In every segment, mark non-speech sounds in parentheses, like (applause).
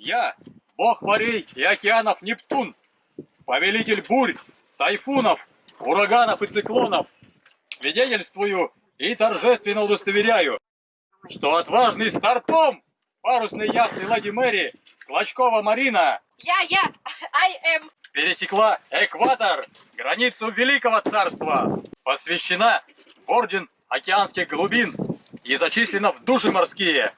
Я, бог морей и океанов Нептун, повелитель бурь, тайфунов, ураганов и циклонов, свидетельствую и торжественно удостоверяю, что отважный Старпом парусной яхты Лади Мэри Клочкова Марина Я, я, I am. пересекла экватор, границу Великого Царства, посвящена в Орден Океанских Глубин и зачислена в души морские,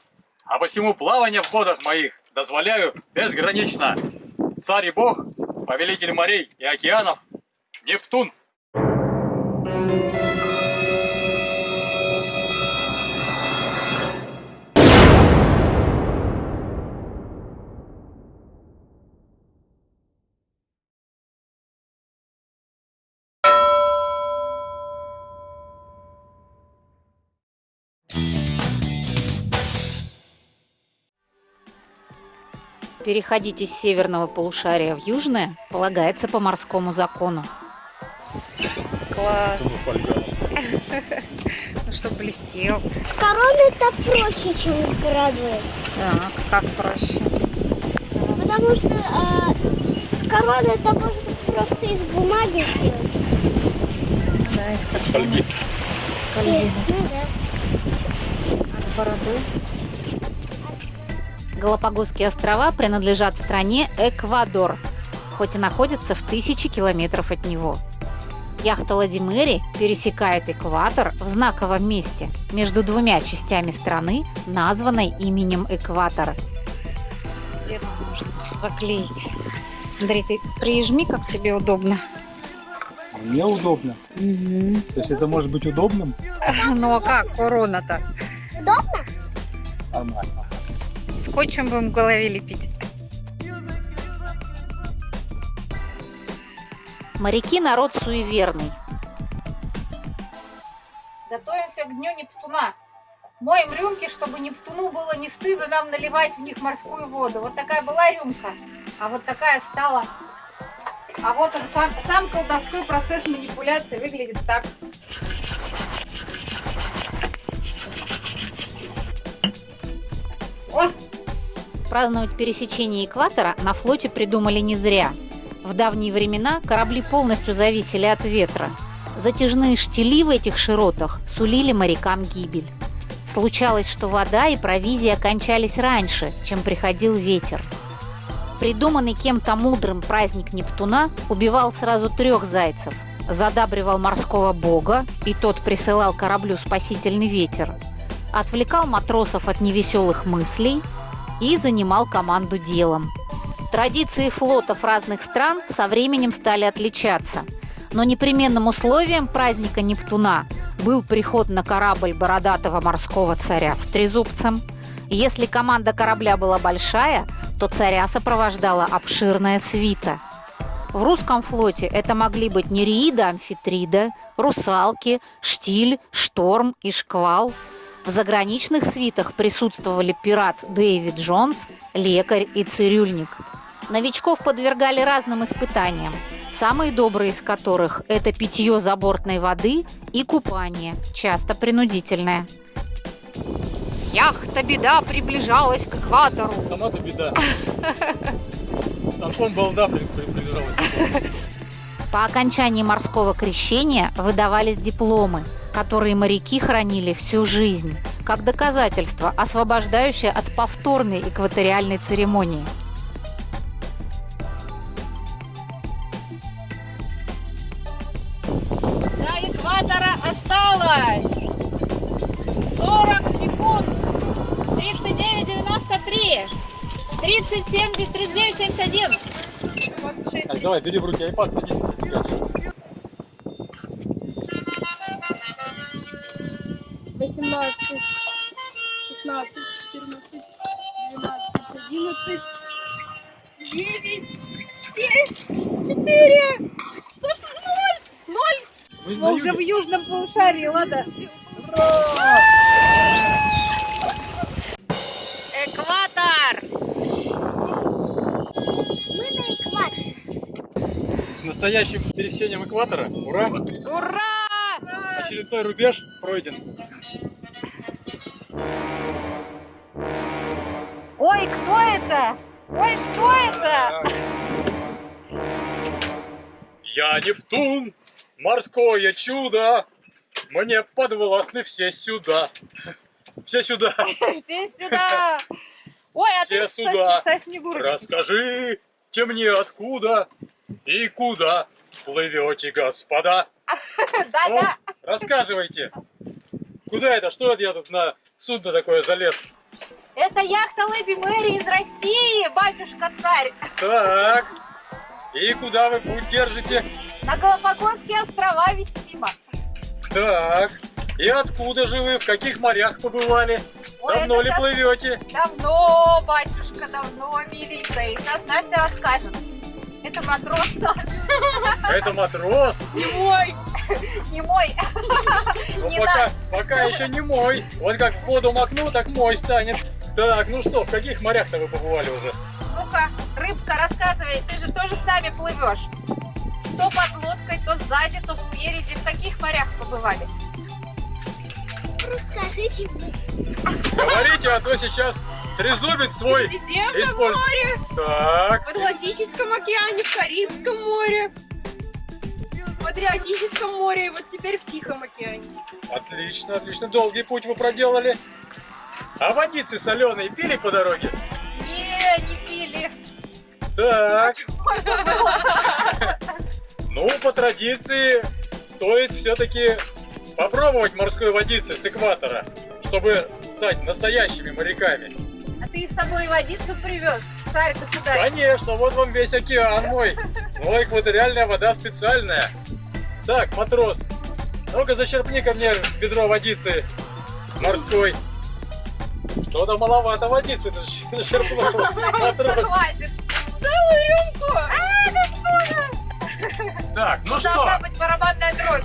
а посему плавание в водах моих дозволяю безгранично. Царь и Бог, повелитель морей и океанов, Нептун. Переходить из северного полушария в южное полагается по морскому закону. Класс. (laughs) Ну, чтобы блестел. С короной-то проще, чем с бородой. Так, как проще? Потому что а, с короной это можно просто из бумаги сделать. Да, из картона. Фольги. С фольги. Ну да. А с бородой? Галапагосские острова принадлежат стране Эквадор, хоть и находятся в тысячи километров от него. Яхта Лади Мэри пересекает экватор в знаковом месте между двумя частями страны, названной именем Экватор. Где нам можно заклеить? Андрей, ты прижми, как тебе удобно. Мне удобно. То есть это может быть удобным? (laughs) Ну а как корона-то? Нормально. Скотчем будем в голове лепить. Моряки народ суеверный. Готовимся к дню Нептуна. Моем рюмки, чтобы Нептуну было не стыдно нам наливать в них морскую воду. Вот такая была рюмка, а вот такая стала. А вот он сам, сам колдовской процесс манипуляции выглядит так. О, Праздновать пересечение экватора на флоте придумали не зря. В давние времена корабли полностью зависели от ветра. Затяжные штили в этих широтах сулили морякам гибель. Случалось, что вода и провизия кончались раньше, чем приходил ветер. Придуманный кем-то мудрым праздник Нептуна убивал сразу трех зайцев, задабривал морского бога, и тот присылал кораблю спасительный ветер, отвлекал матросов от невеселых мыслей и занимал команду делом. Традиции флотов разных стран со временем стали отличаться, но непременным условием праздника Нептуна был приход на корабль бородатого морского царя с трезубцем. Если команда корабля была большая, то царя сопровождала обширная свита. В русском флоте это могли быть нереида, амфитрида, русалки, штиль, шторм и шквал. В заграничных свитах присутствовали пират Дэвид Джонс, лекарь и цирюльник. Новичков подвергали разным испытаниям, самые добрые из которых – это питье забортной воды и купание, часто принудительное. яхта беда приближалась к экватору. Сама-то беда. Старпом балда при- при- приближалась. По окончании морского крещения выдавались дипломы, которые моряки хранили всю жизнь, как доказательство, освобождающее от повторной экваториальной церемонии. До экватора осталось 40 секунд. 39,93. 37, 39, 71. 26. Так, давай, бери в руки айпад, садись. Восемнадцать, шестнадцать, четырнадцать, двенадцать, одиннадцать, девять, семь, четыре. Что ж, ноль, ноль. Мы Мы уже в южном полушарии, ладно? Экватор. Мы на экваторе. С настоящим пересечением экватора. Ура! Ура! Очередной рубеж пройден. Кто это? Ой, что это? Я Нептун, морское чудо, мне подвластны все сюда. Все сюда. (laughs) Все сюда. Ой, а Все ты со- сюда. со Снегурочкой. Расскажите мне откуда и куда плывете, господа. (laughs) Ну, Да-да. рассказывайте. Куда это? Что это я тут на судно такое залез? Это яхта Леди Мэри из России, батюшка-царь. Так. И куда вы путь держите? На Галапагосские острова вестима. Так. И откуда же вы? В каких морях побывали? Ой, Давно ли щас- плывете? Давно, батюшка, давно, миленькая. И Сейчас Настя расскажет. Это матрос наш. Это матрос. Не мой. Не мой. Ну, Не пока, наш. пока еще не мой. Вот как в воду макну, так мой станет. Так, ну что, в каких морях-то вы побывали уже? Ну-ка, рыбка, рассказывай, ты же тоже с нами плывешь. То под лодкой, то сзади, то спереди. В каких морях побывали? Расскажите мне. Говорите, а то сейчас трезубец свой Средиземном использует. море, Так, в Атлантическом океане, в Карибском море, в Адриатическом море и вот теперь в Тихом океане. отлично, отлично. Долгий путь вы проделали. А водицы соленые пили по дороге? Не, не пили. Так. Ну, по традиции, стоит все-таки попробовать морской водицы с экватора, чтобы стать настоящими моряками. А ты с собой водицу привез, царь-государь. Конечно, вот вам весь океан мой. Но экваториальная вода специальная. Так, матрос, ну-ка зачерпни ко мне ведро водицы морской. Что-то маловато водицы (laughs) зачерпнул. Хватит. Целую рюмку! Так, ну что, Должна быть барабанная дробь.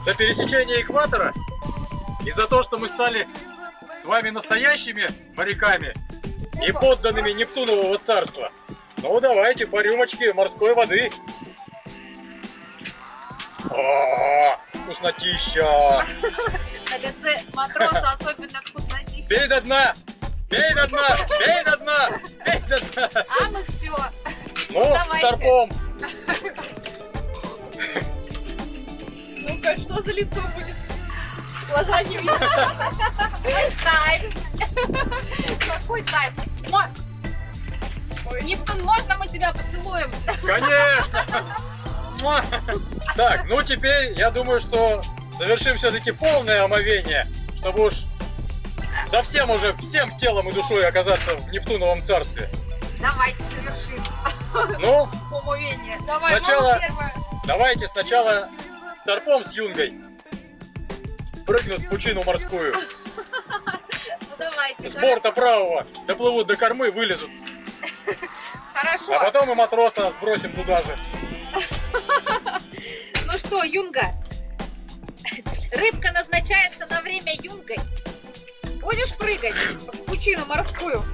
за пересечение экватора и за то, что мы стали с вами настоящими моряками и подданными Нептунового царства. Ну, давайте по рюмочке морской воды. О, вкуснотища! (laughs) На лице матроса особенно вкуснотища. Пей до дна! Пей до дна! Пей до дна! Пей до дна! А мы все. Ну, Давайте. старпом! Ну-ка, что за лицо будет? Глаза не видно. Кайф. Какой кайф. Мо- Нептун, можно мы тебя поцелуем? Конечно! Так, ну теперь я думаю, что совершим все-таки полное омовение, чтобы уж совсем уже всем телом и душой оказаться в Нептуновом царстве. Давайте совершим Ну, (laughs) умовение. Давай, Сначала- давайте сначала старпом с юнгой прыгнут в пучину морскую. (laughs) Ну давайте. С борта правого доплывут до кормы, вылезут. Хорошо. А потом и матроса сбросим туда же. (laughs) Ну что, Юнга? Рыбка назначается на время юнгой. Будешь прыгать в пучину морскую?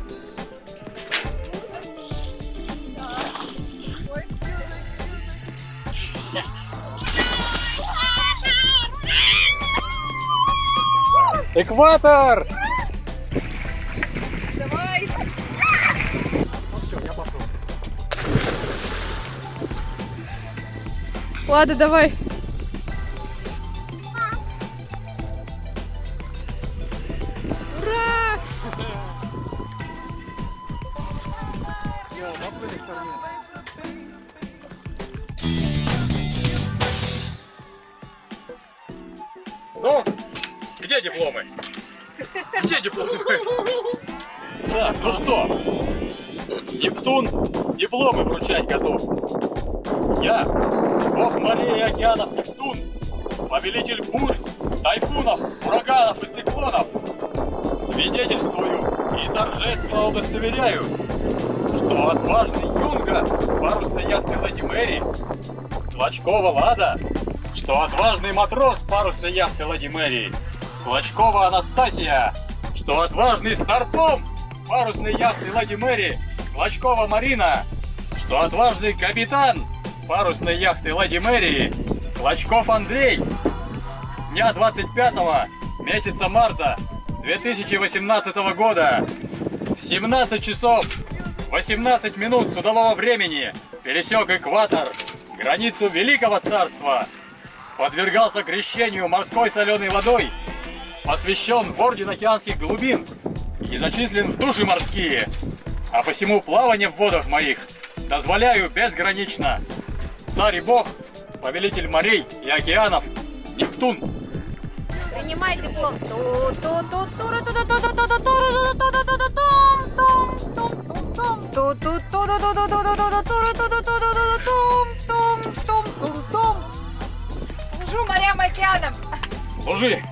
Экватор! Давай. Ну все, я пошел. Ладно, давай. Ну, где дипломы? Где дипломы? Так, ну что, Нептун дипломы вручать готов. Я, бог морей и океанов Нептун, повелитель бурь, тайфунов, ураганов и циклонов, свидетельствую и торжественно удостоверяю, что отважный юнга парусной яхты Леди Мэри, Клочкова Лада, что отважный матрос парусной яхты Лади Мэри, Клочкова Анастасия, что отважный старпом парусной яхты Лади Мэри, Клочкова Марина, что отважный капитан парусной яхты Лади Мэри, Клочков Андрей, дня 25 месяца марта 2018 года. В 17 часов 18 минут судового времени. Пересек экватор, границу Великого Царства. Подвергался крещению морской соленой водой, посвящен в Орден Океанских Глубин и зачислен в души морские. А посему плавание в водах моих дозволяю безгранично. Царь и Бог, повелитель морей и океанов, Нептун. Принимай диплом. Океанам. Служи!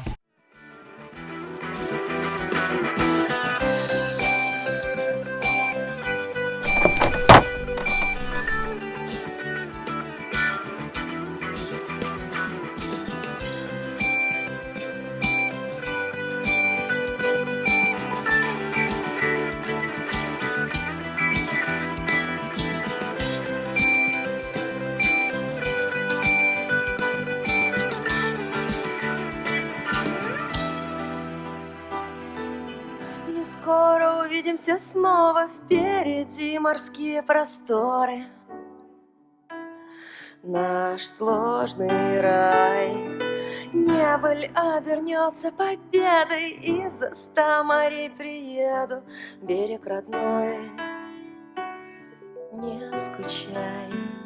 Увидимся снова впереди морские просторы. Наш сложный рай. Небыль обернется победой И за ста морей приеду. Берег родной, не скучай